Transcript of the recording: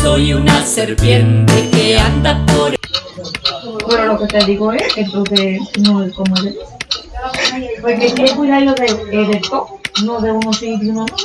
soy una serpiente que anda por Pero lo que te digo es que entonces no es como de Porque hay que cuidarlo de, eh, de todo, no de uno sí y de uno no.